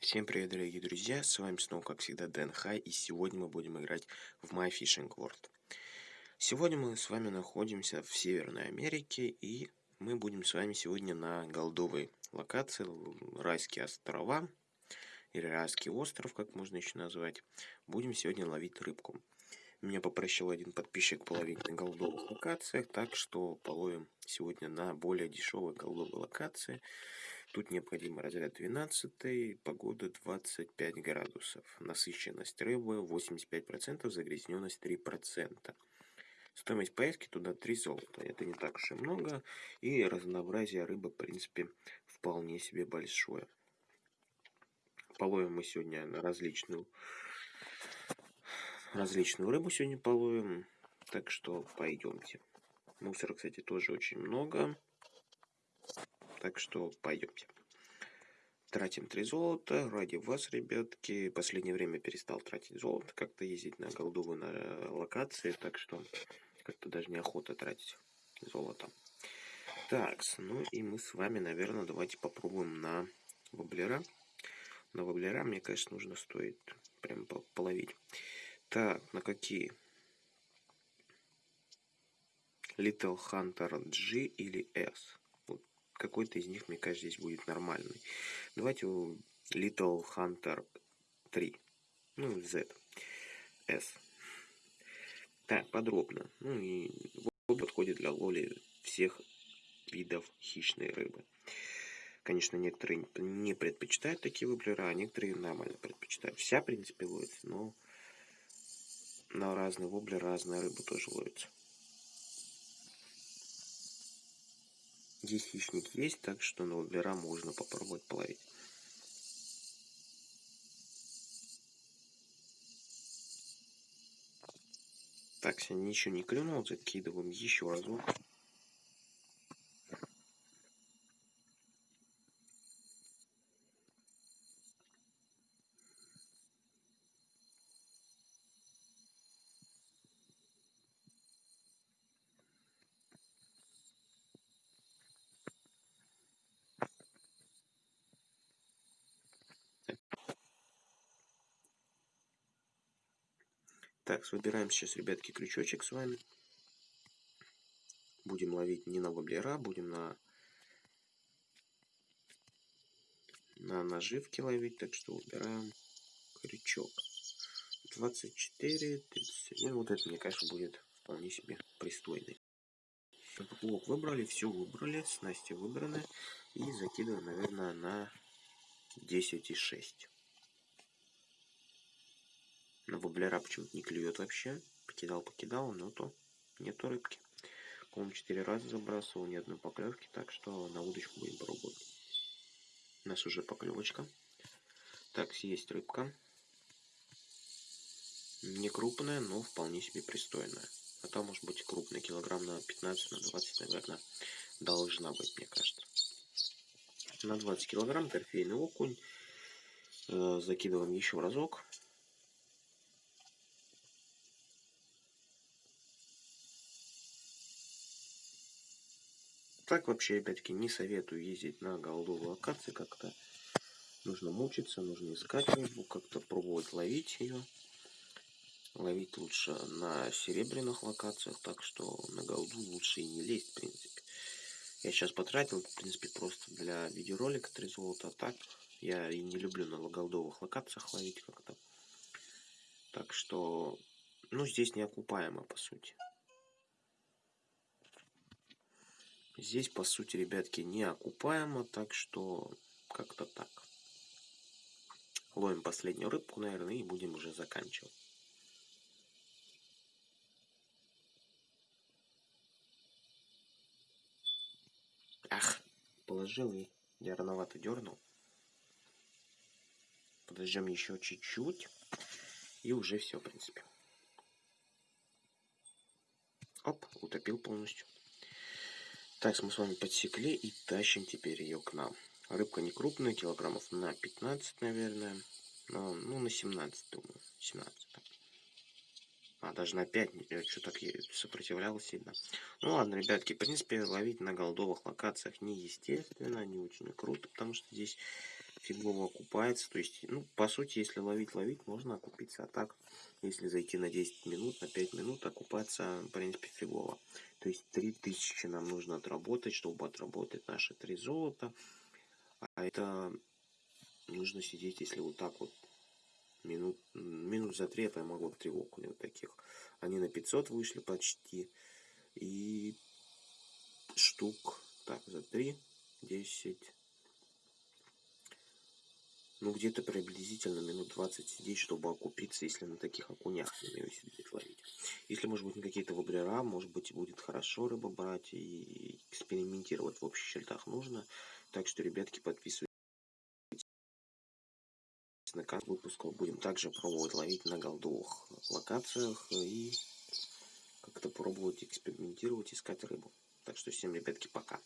Всем привет, дорогие друзья, с вами снова, как всегда, Дэн Хай, и сегодня мы будем играть в My Fishing World. Сегодня мы с вами находимся в Северной Америке, и мы будем с вами сегодня на голдовой локации, Райские острова, или Райский остров, как можно еще назвать. Будем сегодня ловить рыбку. Меня попросил один подписчик половить на голдовых локациях, так что половим сегодня на более дешевой голдовой локации – Тут необходимо разряд 12, погода 25 градусов, насыщенность рыбы 85%, загрязненность 3%. Стоимость поездки туда 3 золота. Это не так уж и много. И разнообразие рыбы, в принципе, вполне себе большое. Половим мы сегодня на различную, различную рыбу сегодня половим. Так что пойдемте. Мусора, кстати, тоже очень много. Так что пойдемте. Тратим 3 золота. Ради вас, ребятки. Последнее время перестал тратить золото. Как-то ездить на голдовые на локации. Так что как-то даже неохота тратить золото. Так, ну и мы с вами, наверное, давайте попробуем на воблера. На воблера, мне, конечно, нужно стоит прям половить. Так, на какие? Little Hunter G или S? Какой-то из них, мне кажется, здесь будет нормальный. Давайте Little Hunter 3. Ну, Z. S. Так, подробно. Ну и вот подходит для лоли всех видов хищной рыбы. Конечно, некоторые не предпочитают такие воблера, а некоторые нормально предпочитают. Вся, в принципе, ловится, но на разные воблеры разная рыба тоже ловится. Здесь хищник есть, так что на воблера можно попробовать половить. Так, сегодня ничего не клюнул, закидываем еще разок. Так, выбираем сейчас, ребятки, крючочек с вами. Будем ловить не на воблера, будем на, на наживки ловить. Так что выбираем крючок. 24, 31. Вот это, мне кажется, будет вполне себе пристойный. Поплавок выбрали, все выбрали, снасти выбраны. И закидываем, наверное, на 10,6. На воблера почему-то не клюет вообще. Покидал, покидал, но то нету рыбки. По-моему, четыре раза забрасывал, ни одной поклевки, так что на удочку будем пробовать. У нас уже поклевочка. Так, есть рыбка. Не крупная, но вполне себе пристойная. А там может быть крупная, килограмм на 15, на 20, наверное, должна быть, мне кажется. На 20 килограмм торфейный окунь. Э, закидываем еще разок. Так вообще, опять-таки, не советую ездить на голдовую локации как-то. Нужно мучиться, нужно искать рыбу, как-то пробовать ловить ее. Ловить лучше на серебряных локациях, так что на голду лучше и не лезть, в принципе. Я сейчас потратил, в принципе, просто для видеоролика 3 золота, а так я и не люблю на голдовых локациях ловить как-то. Так что, ну, здесь неокупаемо, по сути. Здесь, по сути, ребятки, не окупаемо, так что как-то так. Ловим последнюю рыбку, наверное, и будем уже заканчивать. Ах, положил и я рановато дернул. Подождем еще чуть-чуть. И уже все, в принципе. Оп, утопил полностью. Так, мы с вами подсекли и тащим теперь ее к нам. Рыбка не крупная, килограммов на 15, наверное. Но, ну, на 17, думаю. 17. А, даже на 5, что так сопротивлялась сильно. Ну ладно, ребятки, в принципе, ловить на голдовых локациях неестественно, не очень круто, потому что здесь фигово окупается. То есть, ну, по сути, если ловить, ловить, можно окупиться. А так, если зайти на 10 минут, на 5 минут, окупаться, в принципе, фигово. То есть 3000 нам нужно отработать, чтобы отработать наши 3 золота. А это нужно сидеть, если вот так вот минут, минут за 3 я поймал 3 окуня вот таких. Они на 500 вышли почти. И штук, так, за 3, 10, ну, где-то приблизительно минут 20 сидеть, чтобы окупиться, если на таких окунях умею сидеть ловить. Если, может быть, на какие-то воблера, может быть, будет хорошо рыбу брать и экспериментировать в общих чертах нужно. Так что, ребятки, подписывайтесь на канал выпусков. Будем также пробовать ловить на голдовых локациях и как-то пробовать экспериментировать, искать рыбу. Так что всем, ребятки, пока.